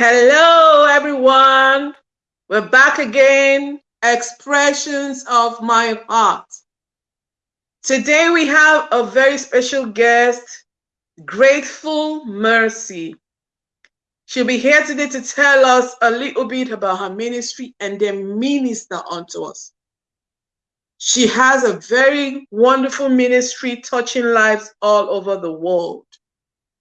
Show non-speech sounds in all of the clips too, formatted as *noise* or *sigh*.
Hello, everyone. We're back again. Expressions of my heart. Today we have a very special guest, Grateful Mercy. She'll be here today to tell us a little bit about her ministry and then minister unto us. She has a very wonderful ministry touching lives all over the world.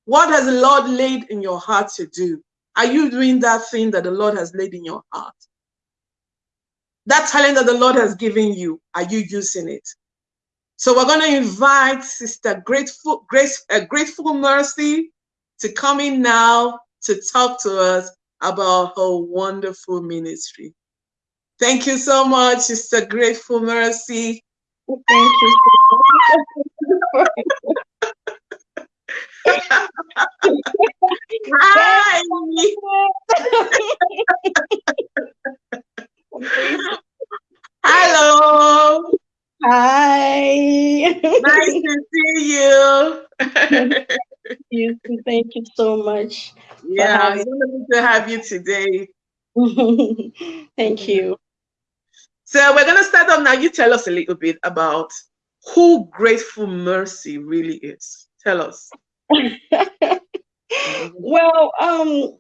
What has the Lord laid in your heart to do? Are you doing that thing that the Lord has laid in your heart? That talent that the Lord has given you, are you using it? So we're going to invite Sister Grateful, Grace, uh, Grateful Mercy to come in now to talk to us about her wonderful ministry. Thank you so much, Sister Grateful Mercy. Thank you *laughs* Hi. Hello. Hi. Nice to see you. you. Thank you so much. yeah, it's wonderful to have you today. *laughs* Thank you. So we're going to start off now. You tell us a little bit about who Grateful Mercy really is. Tell us. *laughs* well, um,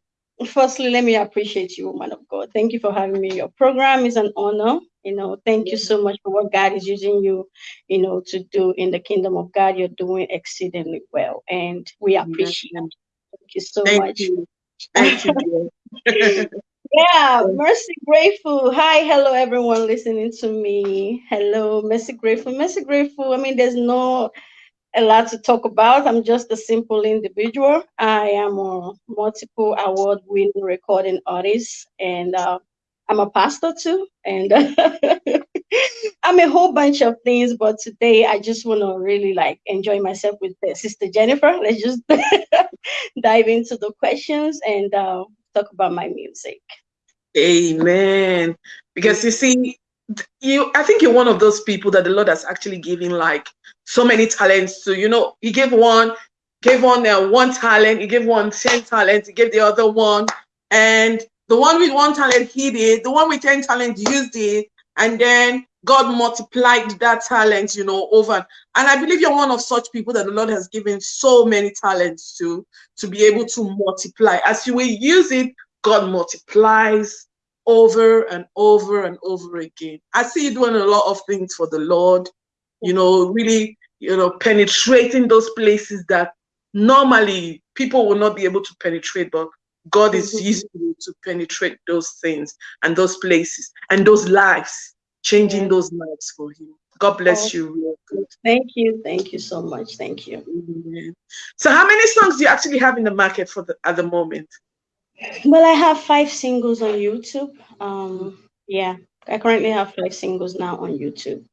firstly, let me appreciate you, woman of God. Thank you for having me. Your program is an honor. You know, thank you so much for what God is using you, you know, to do in the kingdom of God. You're doing exceedingly well, and we appreciate you. Thank you so Thank much. you. Thank you. *laughs* Yeah, Mercy Grateful. Hi, hello, everyone listening to me. Hello, Mercy Grateful. Mercy Grateful. I mean, there's no a lot to talk about. I'm just a simple individual. I am a multiple award winning recording artist, and uh, I'm a pastor too. And *laughs* I'm a whole bunch of things, but today I just want to really like enjoy myself with uh, Sister Jennifer. Let's just *laughs* dive into the questions and uh, talk about my music. Amen. Because you see, you I think you're one of those people that the Lord has actually given like so many talents to. You know, He gave one, gave one uh, one talent, He gave one one ten talents, He gave the other one, and the one with one talent he did, the one with ten talent used it, and then God multiplied that talent, you know, over. And I believe you're one of such people that the Lord has given so many talents to to be able to multiply. As you will use it, God multiplies over and over and over again. I see you doing a lot of things for the Lord, you know, really, you know, penetrating those places that normally people will not be able to penetrate, but God is Mhm. using you to penetrate those things and those places and those lives, changing Yeah. those lives for Him. God bless Oh. you. Thank you. Thank you so much. Thank you. So, how many songs do you actually have in the market for the at the moment? Well, I have five singles on YouTube. Um, yeah, I currently have five singles now on YouTube.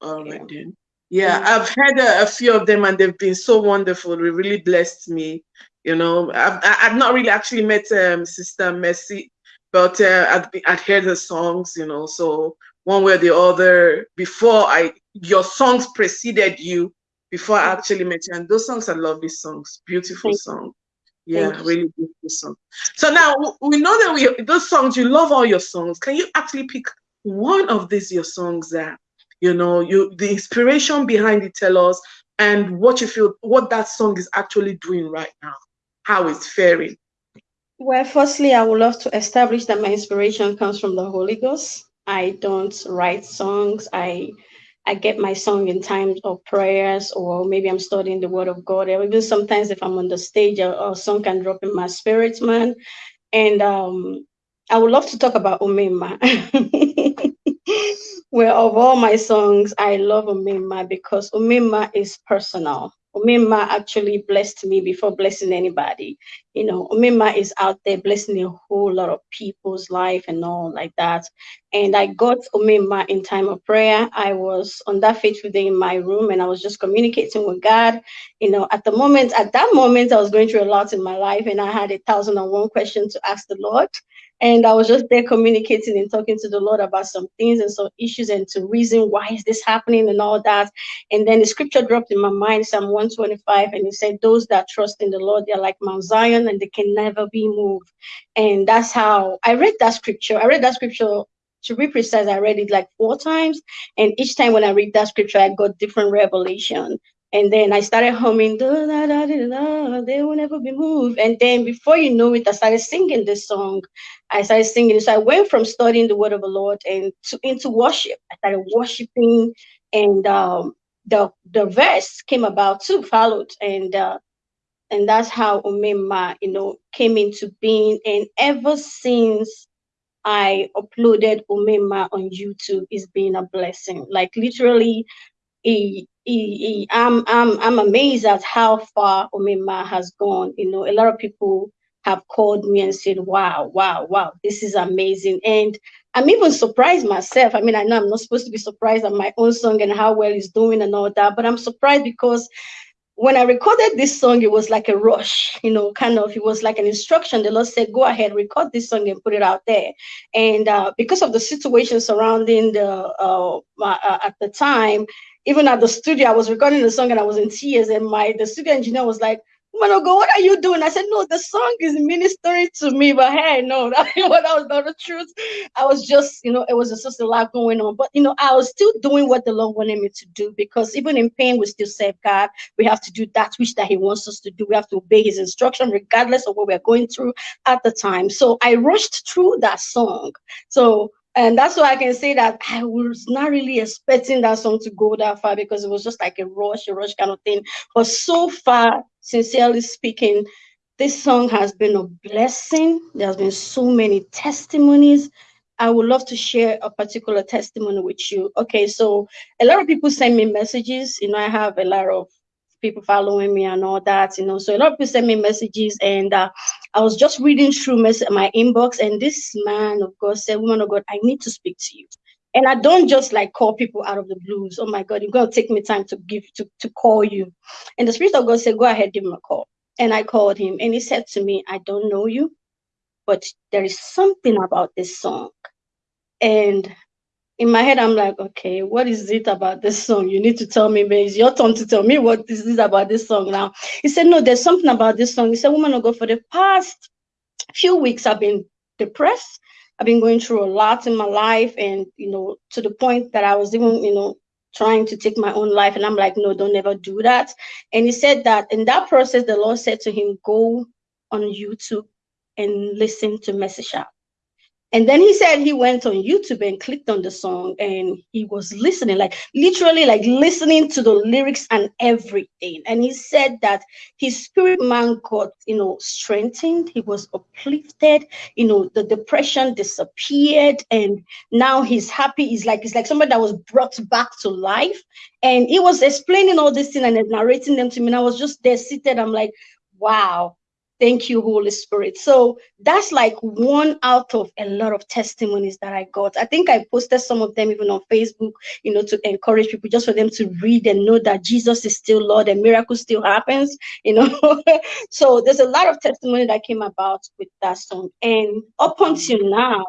All right Yeah. then. Yeah, Mm. I've had a, a few of them and they've been so wonderful. They really blessed me. You know, I've I've not really actually met um, Sister Mercy, but uh, I'd, be- I'd heard her songs. You know, so one way or the other, before I your songs preceded you before I Mhm. actually met you, and those songs are lovely songs, beautiful songs. Yeah, really beautiful song. So now we know that we those songs you love all your songs. Can you actually pick one of these your songs that you know you the inspiration behind it tell us and what you feel what that song is actually doing right now, how it's faring. Well, firstly, I would love to establish that my inspiration comes from the Holy Ghost. I don't write songs. I I get my song in times of prayers, or maybe I'm studying the Word of God. Or even sometimes, if I'm on the stage, a, a song can drop in my spirit, man. And um, I would love to talk about Omema. *laughs* well, of all my songs, I love Omema because Omema is personal. Omema actually blessed me before blessing anybody. You know, Omema is out there blessing a whole lot of people's life and all like that. And I got Omema in time of prayer. I was on that fateful day in my room and I was just communicating with God. You know, at the moment, at that moment, I was going through a lot in my life and I had a thousand and one questions to ask the Lord. And I was just there communicating and talking to the Lord about some things and some issues and to reason why is this happening and all that. And then the scripture dropped in my mind, Psalm 125, and it said, Those that trust in the Lord, they're like Mount Zion and they can never be moved. And that's how I read that scripture. I read that scripture to be precise, I read it like four times. And each time when I read that scripture, I got different revelation. And then I started humming, da, da, da, da, da, they will never be moved. And then before you know it, I started singing this song. I started singing. So I went from studying the word of the Lord and to, into worship. I started worshiping, and um, the the verse came about too, followed, and uh, and that's how Omema, you know, came into being. And ever since I uploaded Omema on YouTube, it's been a blessing. Like literally, I'm I'm I'm amazed at how far Omema has gone. You know, a lot of people have called me and said, "Wow, wow, wow, this is amazing." And I'm even surprised myself. I mean, I know I'm not supposed to be surprised at my own song and how well it's doing and all that, but I'm surprised because when I recorded this song, it was like a rush, you know, kind of, it was like an instruction. The Lord said, go ahead, record this song and put it out there. And uh, because of the situation surrounding the, uh, uh, at the time, even at the studio, I was recording the song and I was in tears. And my, the studio engineer was like, Man of God, what are you doing? I said, No, the song is ministering to me, but hey, no, *laughs* that, was not the truth. I was just, you know, it was just a lot going on. But, you know, I was still doing what the Lord wanted me to do because even in pain, we still serve God. We have to do that which that He wants us to do. We have to obey His instruction, regardless of what we're going through at the time. So I rushed through that song. So and that's why I can say that I was not really expecting that song to go that far because it was just like a rush, a rush kind of thing. But so far, sincerely speaking, this song has been a blessing. There's been so many testimonies. I would love to share a particular testimony with you. Okay, so a lot of people send me messages. You know, I have a lot of people following me and all that, you know. So a lot of people send me messages, and uh, I was just reading through my inbox, and this man of God said, "Woman of God, I need to speak to you." And I don't just like call people out of the blues. Oh my God, you're gonna take me time to give to, to call you. And the Spirit of God said, Go ahead, give him a call. And I called him, and he said to me, I don't know you, but there is something about this song. And in my head, I'm like, okay, what is it about this song? You need to tell me, but it's your turn to tell me what is this is about this song now. He said, No, there's something about this song. He said, Woman of God, for the past few weeks, I've been depressed. I've been going through a lot in my life, and you know, to the point that I was even, you know, trying to take my own life. And I'm like, no, don't ever do that. And he said that in that process, the Lord said to him, go on YouTube and listen to Message App. And then he said he went on YouTube and clicked on the song and he was listening, like literally, like listening to the lyrics and everything. And he said that his spirit man got, you know, strengthened. He was uplifted. You know, the depression disappeared, and now he's happy. He's like, it's like somebody that was brought back to life. And he was explaining all this thing and narrating them to me. And I was just there seated. I'm like, wow, Thank you, Holy Spirit. So that's like one out of a lot of testimonies that I got. I think I posted some of them even on Facebook, you know, to encourage people just for them to read and know that Jesus is still Lord and miracle still happens, you know. *laughs* so there's a lot of testimony that came about with that song. And up until now,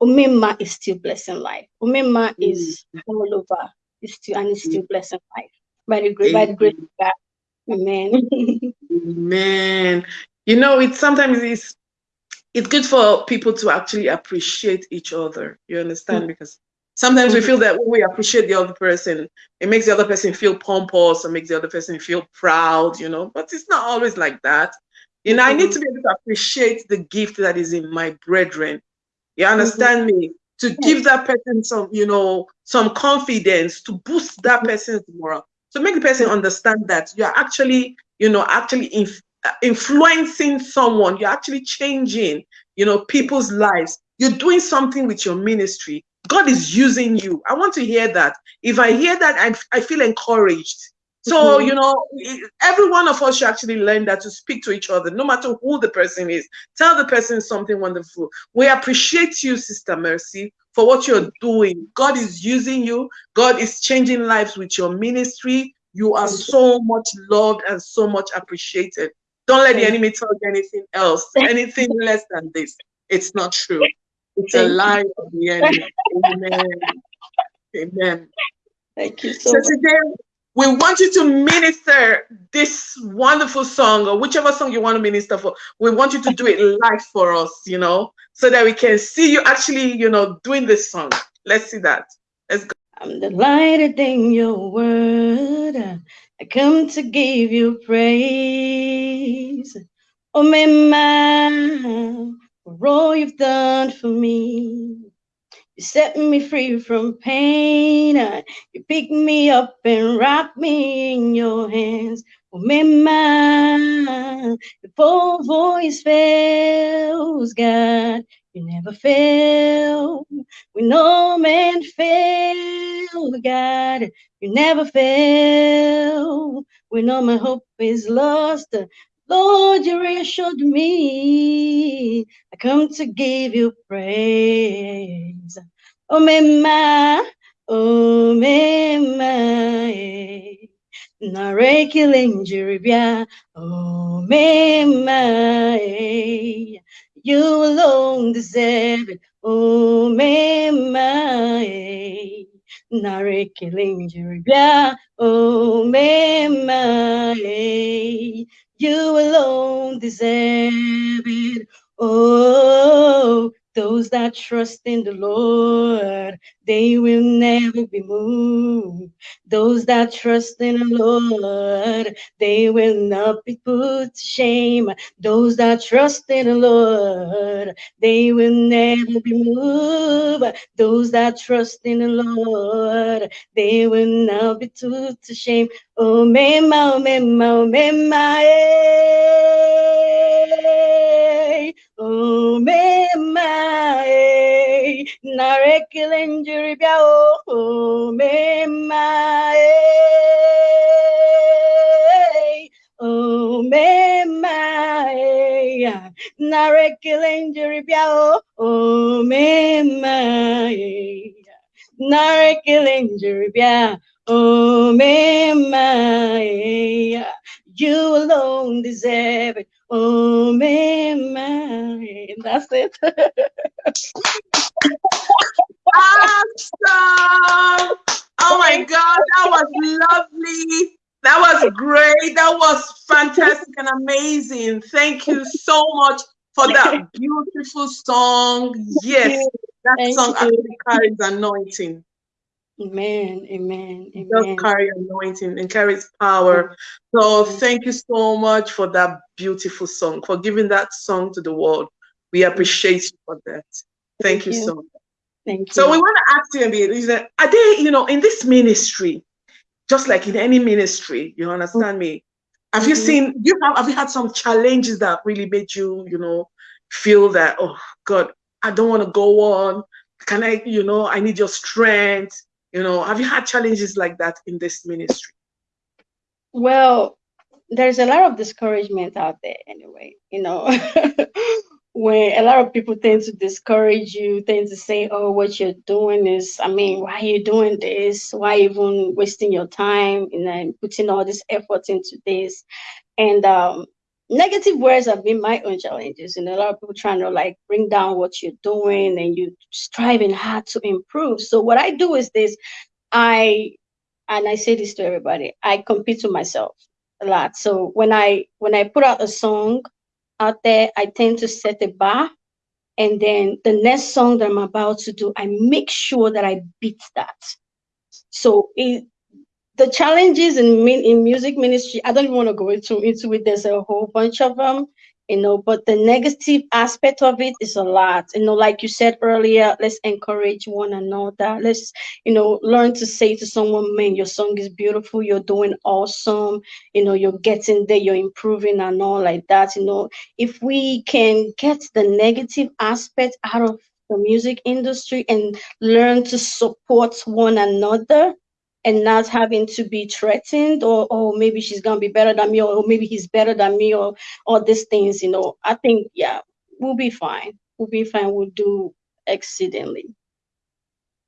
Omema is still blessing life. Omema mm. is all over. It's still and it's still mm. blessing life. By the grace, by the grace of God. Amen. *laughs* Man, you know, it's sometimes it's it's good for people to actually appreciate each other. You understand? Mm. Because sometimes we Mhm. feel that when we appreciate the other person, it makes the other person feel pompous or makes the other person feel proud, you know. But it's not always like that. You know, I need Mhm. to be able to appreciate the gift that is in my brethren. You understand me? To give that person some, you know, some confidence to boost that person's morale, to make the person understand that you're actually, you know, actually inf- uh, influencing someone. You're actually changing, you know, people's lives. You're doing something with your ministry. God is using you. I want to hear that. If I hear that, I, I feel encouraged. So, Mhm. you know, every one of us should actually learn that to speak to each other, no matter who the person is. Tell the person something wonderful. We appreciate you, Sister Mercy, for what you're doing. God is using you. God is changing lives with your ministry. You are so much loved and so much appreciated. Don't let the enemy tell you anything else, *laughs* anything less than this. It's not true. It's a lie of the enemy. *laughs* Amen. Amen. Thank you so So much. today we want you to minister this wonderful song or whichever song you want to minister for. We want you to do it live for us, you know, so that we can see you actually, you know, doing this song. Let's see that. Let's go. I'm delighted in your word. I come to give you praise. Oh, my man, for all you've done for me. You set me free from pain. You pick me up and wrap me in your hands. Oh, man, the poor voice fails, God. You never fail. When no man fail, God, you never fail. When all my hope is lost, Lord, you reassured me. I come to give you praise. Oh, mema, oh, mema, eh. Narekile njiribia, oh, mema, eh. You alone deserve it, oh, mema, eh. Narekile njiribia, oh, mema. You alone deserve it. Oh, those that trust in the Lord, they will never be moved. Those that trust in the Lord, they will not be put to shame. Those that trust in the Lord, they will never be moved. Those that trust in the Lord, they will not be put to shame. Oh, mema, oh, mema, oh, mema, eh. Oh, mema. Njiri eh. Narekile njiri bia, oh, oh, mema, eh. Narekile njiri bia, Oh, mema, eh, you alone deserve it. Oh, mema, eh. that's it. *laughs* Awesome. Oh my God, that was lovely. That was great. That was fantastic and amazing. Thank you so much for that beautiful song. Yes, that Thank song actually carries anointing. Amen, amen, It does carry anointing and carries power. So thank you so much for that beautiful song, for giving that song to the world. We appreciate you for that. Thank, Thank you you. so much. Thank you. So we want to ask you a bit, is that, are they, you know, in this ministry, just like in any ministry, you understand me? Have you Mhm. seen, you have, have you had some challenges that really made you, you know, feel that, oh God, I don't want to go on. Can I, you know, I need your strength. You know, have you had challenges like that in this ministry? Well, there's a lot of discouragement out there anyway, you know. *laughs* when a lot of people tend to discourage you, tend to say, Oh, what you're doing is, I mean, why are you doing this? Why even wasting your time and putting all this effort into this? And um negative words have been my own challenges. And a lot of people trying to like bring down what you're doing and you striving hard to improve. So what I do is this, I and I say this to everybody, I compete to myself a lot. So when I when I put out a song, out there, I tend to set a bar. And then the next song that I'm about to do, I make sure that I beat that. So it, the challenges in in music ministry, I don't want to go into into it. There's a whole bunch of them you know but the negative aspect of it is a lot. You know like you said earlier let's encourage one another. Let's you know learn to say to someone man your song is beautiful. You're doing awesome. You know you're getting there. You're improving and all like that you know. If we can get the negative aspect out of the music industry and learn to support one another and not having to be threatened or oh maybe she's gonna be better than me or maybe he's better than me or all these things you know. I think yeah we'll be fine. We'll be fine. We'll do exceedingly.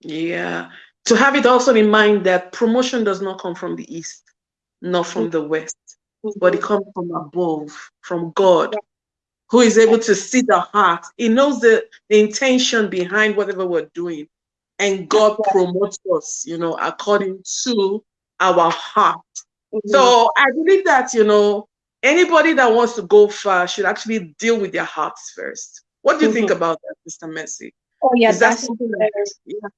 Yeah. To have it also in mind that promotion does not come from the east not from the west Mm-hmm. but it comes from above from god who is able to see the heart. He knows the, the intention behind whatever we're doing and God promotes us, you know, according to our heart. Mhm. So I believe that, you know, anybody that wants to go far should actually deal with their hearts first. What do you think about that, Mr. Messi? oh yeah Is that that's something that, yeah.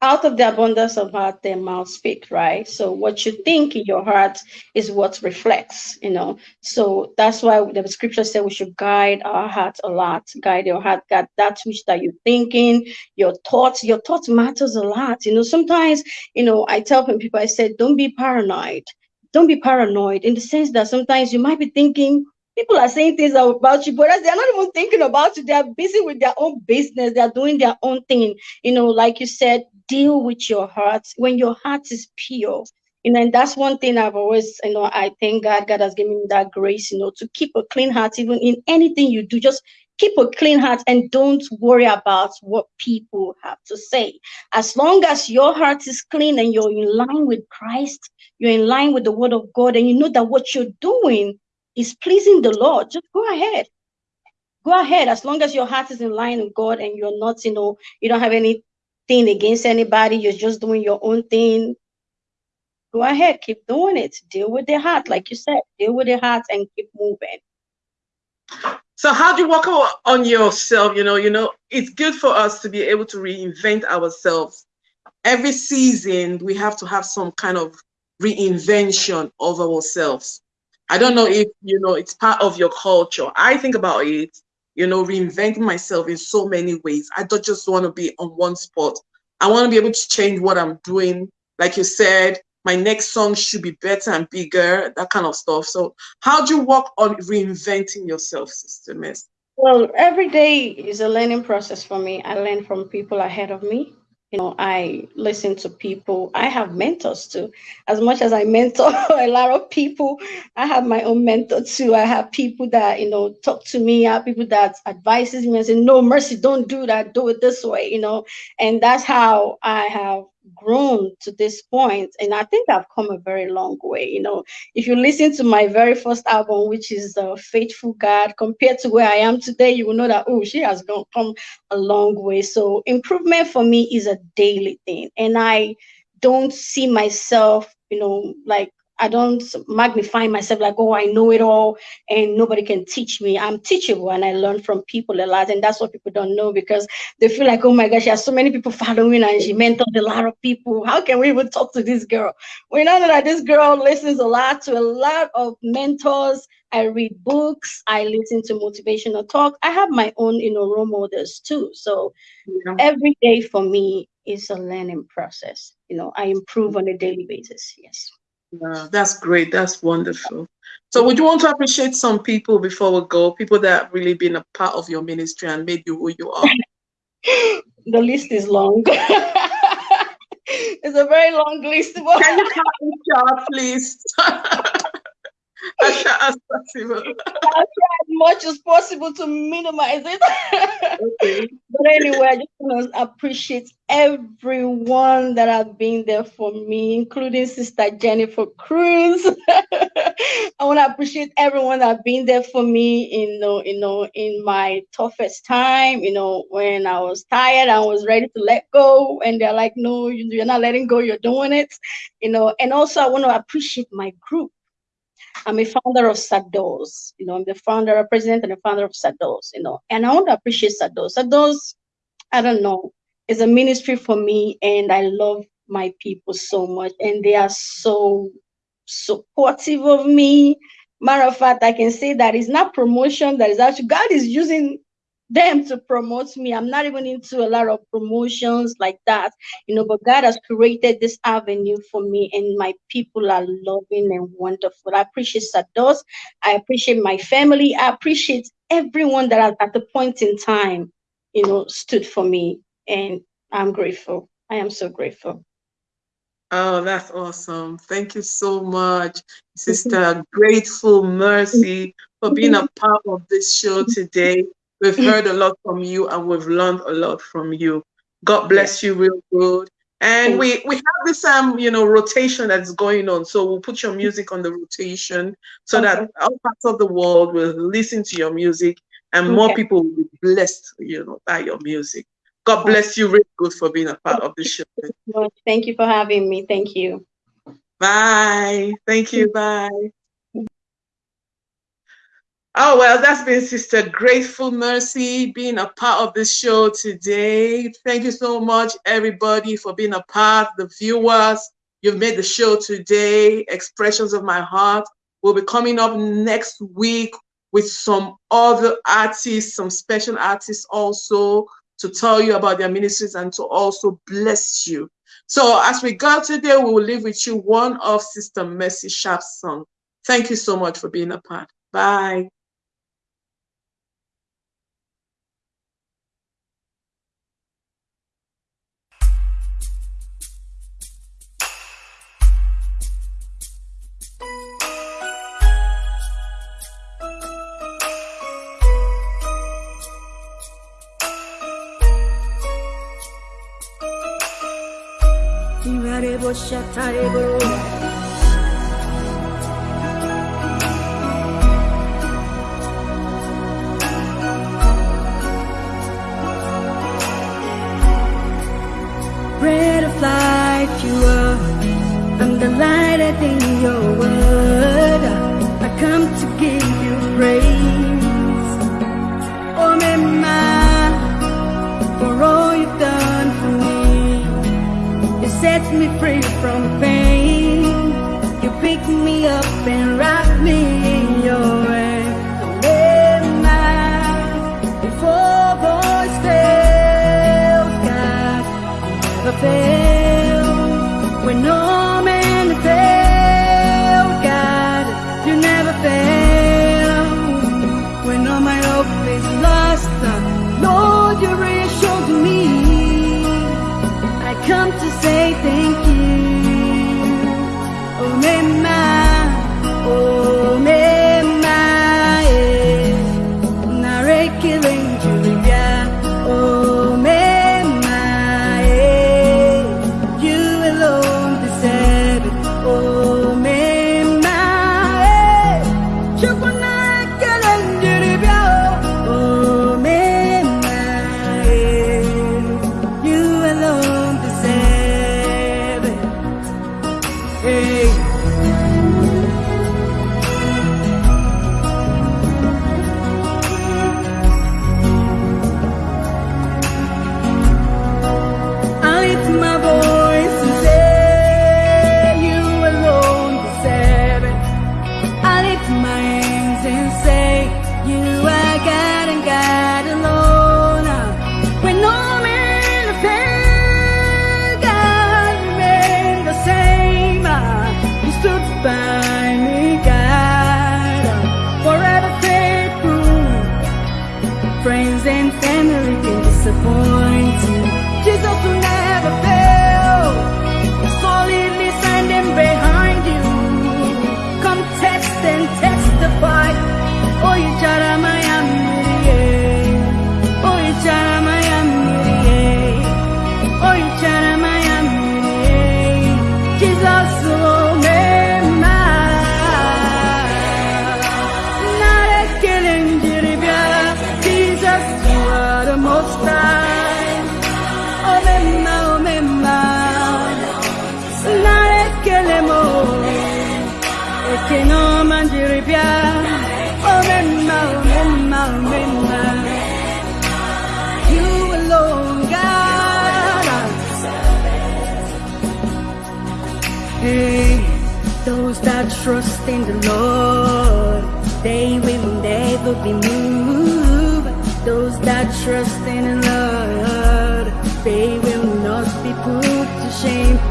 Out of the abundance of heart their mouth speak right so what you think in your heart is what reflects you know so that's why the scripture said we should guide our heart a lot guide your heart guide that which that you're thinking your thoughts your thoughts matters a lot you know sometimes you know i tell people i said don't be paranoid don't be paranoid in the sense that sometimes you might be thinking people are saying things about you, but as they're not even thinking about you. They're busy with their own business. They're doing their own thing. You know, like you said, deal with your heart when your heart is pure. You know, and that's one thing I've always, you know, I thank God. God has given me that grace, you know, to keep a clean heart, even in anything you do. Just keep a clean heart and don't worry about what people have to say. As long as your heart is clean and you're in line with Christ, you're in line with the word of God, and you know that what you're doing is pleasing the Lord, just go ahead. Go ahead. As long as your heart is in line with God and you're not, you know, you don't have anything against anybody, you're just doing your own thing. Go ahead, keep doing it. Deal with their heart, like you said, deal with their heart and keep moving. So how do you work on yourself? You know, you know, it's good for us to be able to reinvent ourselves. Every season we have to have some kind of reinvention of ourselves. I don't know if you know it's part of your culture. I think about it, you know, reinventing myself in so many ways. I don't just want to be on one spot. I want to be able to change what I'm doing. Like you said, my next song should be better and bigger, that kind of stuff. So how do you work on reinventing yourself, Sister Miss? Well, every day is a learning process for me. I learn from people ahead of me. You know, I listen to people. I have mentors too. As much as I mentor *laughs* a lot of people, I have my own mentor too. I have people that, you know, talk to me. I have people that advises me and say, no, Mercy, don't do that. Do it this way, you know. And that's how I have grown to this. And I think I've come a very long way. You know, if you listen to my very first album, which is uh, Faithful God, compared to where I am today, you will know that, oh, she has gone, come a long way. So improvement for me is a daily thing. And I don't see myself, you know, like I don't magnify myself like, oh, I know it all and nobody can teach me. I'm teachable and I learn from people a lot. And that's what people don't know because they feel like, oh my gosh, she has so many people following and she mentored a lot of people. How can we even talk to this girl? We know that this girl listens a lot to a lot of mentors. I read books, I listen to motivational talk. I have my own, you know, role models too. So Yeah. every day for me is a learning process. You know, I improve on a daily basis. Yes. Yeah, that's great. That's wonderful. So would you want to appreciate some people before we go? People that have really been a part of your ministry and made you who you are. *laughs* The list is long. *laughs* it's a very long list. Can you cut it short, please? *laughs* as short as possible. as much as possible to minimize it. Okay. *laughs* but anyway, I just want to appreciate everyone that have been there for me, including Sister Jennifer Cruz. *laughs* I want to appreciate everyone that have been there for me, you know, you know, in my toughest time, you know, when I was tired, I was ready to let go, and they're like, "No, you- you're not letting go, you're doing it," you know. And also, I want to appreciate my group I'm a founder of Sados. You know, I'm the founder, a president, and a founder of Sados. You know, and I want to appreciate Sados. Sados, I don't know, is a ministry for me, and I love my people so much, and they are so supportive of me. Matter of fact, I can say that it's not promotion that is actually God is using them to promote me. I'm not even into a lot of promotions like that, you know, but God has created this avenue for me, and my people are loving and wonderful. I appreciate Sados. I appreciate my family. I appreciate everyone that at the point in time, you know, stood for me. And I'm grateful. I am so grateful. Oh, that's awesome. Thank you so much, *laughs* Sister Grateful Mercy, for being a *laughs* part of this show today. We've *clears throat* heard a lot from you and we've learned a lot from you. God bless you real good. And we, we have this um you know rotation that's going on. So we'll put your music on the rotation so that all parts of the world will listen to your music and more people will be blessed, you know, by your music. God bless you real good for being a part of the show. Thank you for having me. Thank you. Bye. Thank you. Bye. Oh, well, that's been Sister Grateful Mercy being a part of this show today. Thank you so much, everybody, for being a part, the viewers. You've made the show today. Expressions of my heart will be coming up next week with some other artists, some special artists also to tell you about their ministries and to also bless you. So as we go today, we will leave with you one of Sister Mercy Sharp's song. Thank you so much for being a part. Bye. Imarebo shatarebo. Set me free from pain. You pick me up and wrap me in your hand. Before voice fails, God never fail. Those that trust in the Lord, they will not be put to shame.